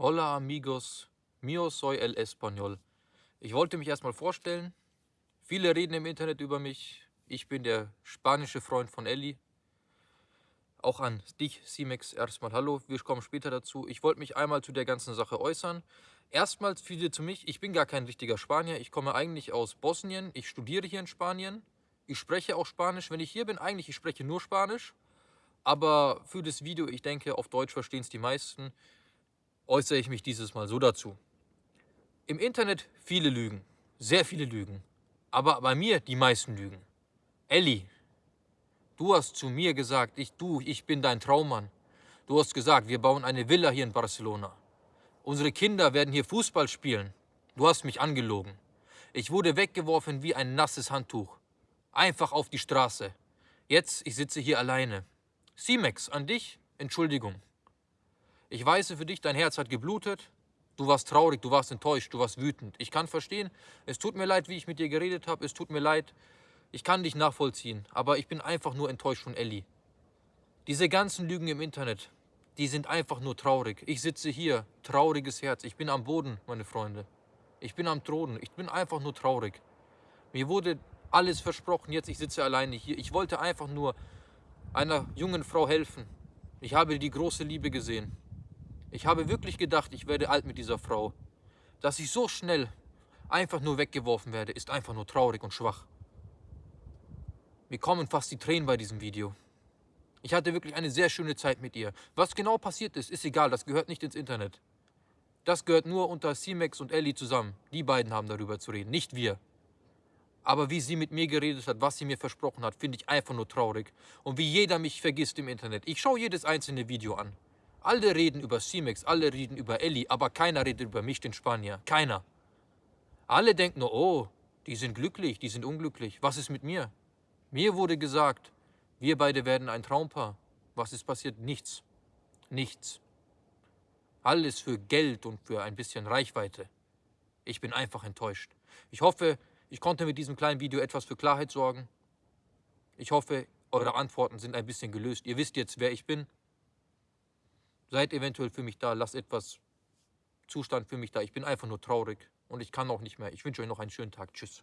Hola amigos, mio soy el español. Ich wollte mich erstmal vorstellen. Viele reden im Internet über mich. Ich bin der spanische Freund von Ellie. Auch an dich, Simex, erstmal hallo. Wir kommen später dazu. Ich wollte mich einmal zu der ganzen Sache äußern. Erstmals viele zu mich. Ich bin gar kein richtiger Spanier. Ich komme eigentlich aus Bosnien. Ich studiere hier in Spanien. Ich spreche auch Spanisch. Wenn ich hier bin, eigentlich, ich spreche nur Spanisch. Aber für das Video, ich denke, auf Deutsch verstehen es die meisten äußere ich mich dieses Mal so dazu. Im Internet viele Lügen, sehr viele Lügen, aber bei mir die meisten Lügen. Elli, du hast zu mir gesagt, ich, du, ich bin dein Traummann. Du hast gesagt, wir bauen eine Villa hier in Barcelona. Unsere Kinder werden hier Fußball spielen. Du hast mich angelogen. Ich wurde weggeworfen wie ein nasses Handtuch. Einfach auf die Straße. Jetzt, ich sitze hier alleine. Simex, an dich, Entschuldigung. Ich weiß für dich, dein Herz hat geblutet. Du warst traurig, du warst enttäuscht, du warst wütend. Ich kann verstehen, es tut mir leid, wie ich mit dir geredet habe. Es tut mir leid, ich kann dich nachvollziehen. Aber ich bin einfach nur enttäuscht von Ellie. Diese ganzen Lügen im Internet, die sind einfach nur traurig. Ich sitze hier, trauriges Herz. Ich bin am Boden, meine Freunde. Ich bin am Thron. Ich bin einfach nur traurig. Mir wurde alles versprochen. Jetzt, ich sitze alleine hier. Ich wollte einfach nur einer jungen Frau helfen. Ich habe die große Liebe gesehen. Ich habe wirklich gedacht, ich werde alt mit dieser Frau. Dass ich so schnell einfach nur weggeworfen werde, ist einfach nur traurig und schwach. Mir kommen fast die Tränen bei diesem Video. Ich hatte wirklich eine sehr schöne Zeit mit ihr. Was genau passiert ist, ist egal, das gehört nicht ins Internet. Das gehört nur unter C-Max und Ellie zusammen. Die beiden haben darüber zu reden, nicht wir. Aber wie sie mit mir geredet hat, was sie mir versprochen hat, finde ich einfach nur traurig. Und wie jeder mich vergisst im Internet. Ich schaue jedes einzelne Video an. Alle reden über Simex, alle reden über Elli, aber keiner redet über mich, den Spanier. Keiner. Alle denken nur, oh, die sind glücklich, die sind unglücklich. Was ist mit mir? Mir wurde gesagt, wir beide werden ein Traumpaar. Was ist passiert? Nichts. Nichts. Alles für Geld und für ein bisschen Reichweite. Ich bin einfach enttäuscht. Ich hoffe, ich konnte mit diesem kleinen Video etwas für Klarheit sorgen. Ich hoffe, eure Antworten sind ein bisschen gelöst. Ihr wisst jetzt, wer ich bin. Seid eventuell für mich da, lasst etwas Zustand für mich da. Ich bin einfach nur traurig und ich kann auch nicht mehr. Ich wünsche euch noch einen schönen Tag. Tschüss.